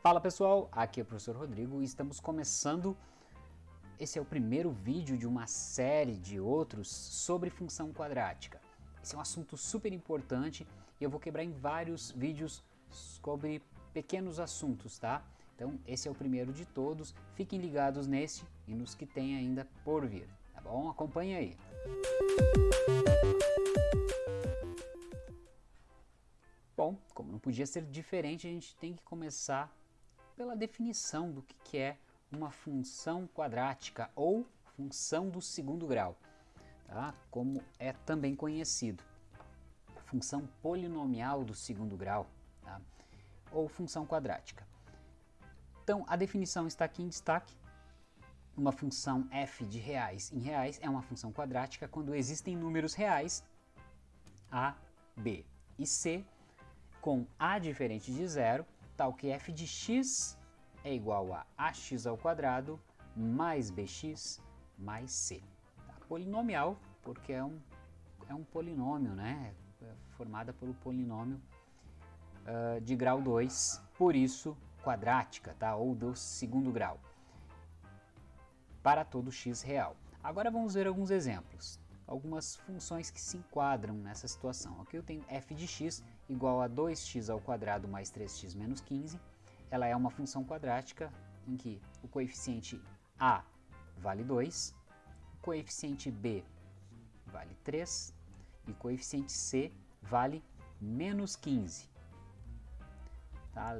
Fala pessoal, aqui é o professor Rodrigo e estamos começando. Esse é o primeiro vídeo de uma série de outros sobre função quadrática. Esse é um assunto super importante e eu vou quebrar em vários vídeos sobre pequenos assuntos, tá? Então esse é o primeiro de todos, fiquem ligados nesse e nos que tem ainda por vir, tá bom? Acompanhe aí. Bom, como não podia ser diferente, a gente tem que começar pela definição do que, é uma função quadrática ou função do segundo grau, tá? como é também conhecido. Função polinomial do segundo grau, tá? ou função quadrática. Então, a definição está aqui em destaque. Uma função f de reais em reais é uma função quadrática quando existem números reais a, b e c com a diferente de zero, tal que f de x é igual a ax ao quadrado mais bx mais c. Tá? Polinomial, porque é um, é um polinômio, né? É formada pelo polinômio uh, de grau 2, por isso quadrática, tá? ou do segundo grau, para todo x real. Agora vamos ver alguns exemplos algumas funções que se enquadram nessa situação. Aqui eu tenho f de x igual a 2x ao quadrado mais 3x menos 15. Ela é uma função quadrática em que o coeficiente a vale 2, o coeficiente b vale 3 e o coeficiente c vale menos 15. Tá?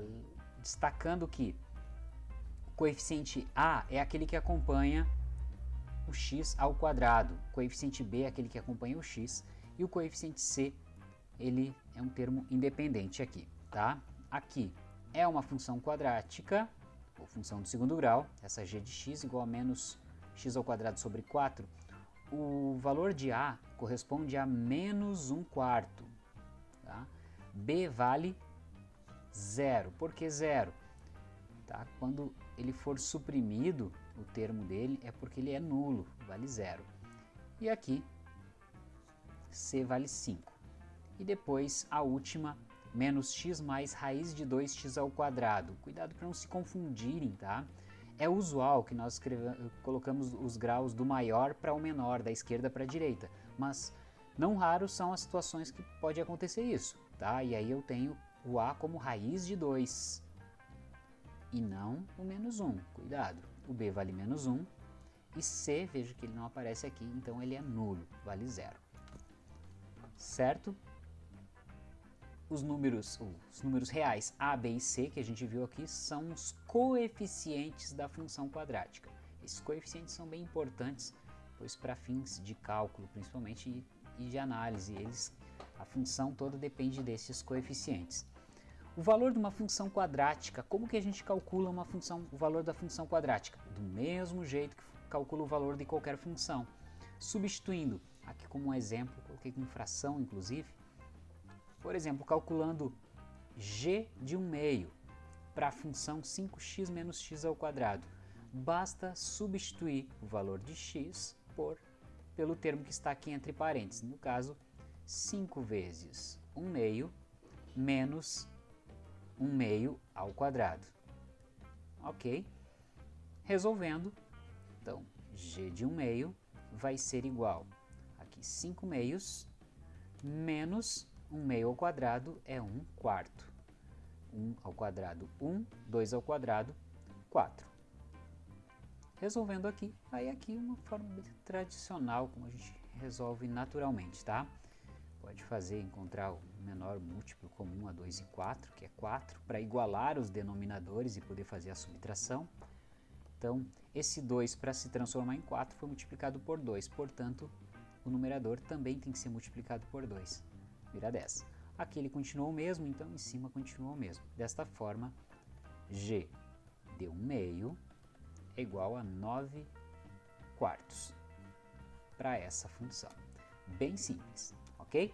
Destacando que o coeficiente a é aquele que acompanha o x ao quadrado. O coeficiente b é aquele que acompanha o x e o coeficiente c ele é um termo independente aqui, tá? Aqui é uma função quadrática, ou função do segundo grau, essa g de x igual a menos x ao quadrado sobre 4. O valor de a corresponde a menos 1 quarto. Tá? b vale zero. Por que zero? Tá? Quando ele for suprimido, o termo dele é porque ele é nulo, vale zero. E aqui, C vale 5. E depois a última, menos x mais raiz de 2x ao quadrado. Cuidado para não se confundirem, tá? É usual que nós colocamos os graus do maior para o menor, da esquerda para a direita, mas não raro são as situações que pode acontecer isso, tá? E aí eu tenho o a como raiz de 2 e não o menos 1, cuidado o B vale menos 1, e C, veja que ele não aparece aqui, então ele é nulo, vale zero. Certo? Os números, os números reais A, B e C que a gente viu aqui são os coeficientes da função quadrática. Esses coeficientes são bem importantes, pois para fins de cálculo principalmente e de análise, eles, a função toda depende desses coeficientes. O valor de uma função quadrática, como que a gente calcula uma função, o valor da função quadrática? Do mesmo jeito que calcula o valor de qualquer função. Substituindo, aqui como um exemplo, coloquei com fração inclusive, por exemplo, calculando g de 1 meio para a função 5x menos x ao quadrado, basta substituir o valor de x por, pelo termo que está aqui entre parênteses, no caso 5 vezes 1 meio menos 1 meio ao quadrado. Ok? Resolvendo, então, g de 1 meio vai ser igual, aqui 5 meios, menos 1 meio ao quadrado é 1 quarto. 1 ao quadrado 1, 2 ao quadrado 4. Resolvendo aqui, aí aqui uma forma tradicional, como a gente resolve naturalmente, tá? Pode fazer encontrar o menor múltiplo comum a 2 e 4, que é 4, para igualar os denominadores e poder fazer a subtração. Então, esse 2 para se transformar em 4 foi multiplicado por 2, portanto, o numerador também tem que ser multiplicado por 2, vira 10. Aqui ele continuou o mesmo, então em cima continuou o mesmo. Desta forma, g de 1 meio é igual a 9 quartos para essa função. Bem simples ok?